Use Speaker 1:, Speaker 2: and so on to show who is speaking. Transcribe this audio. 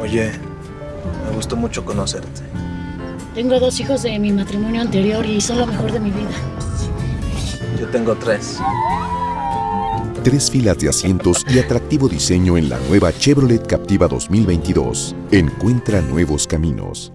Speaker 1: Oye, me gustó mucho conocerte.
Speaker 2: Tengo dos hijos de mi matrimonio anterior y son lo mejor de mi vida.
Speaker 1: Yo tengo tres.
Speaker 3: Tres filas de asientos y atractivo diseño en la nueva Chevrolet Captiva 2022. Encuentra nuevos caminos.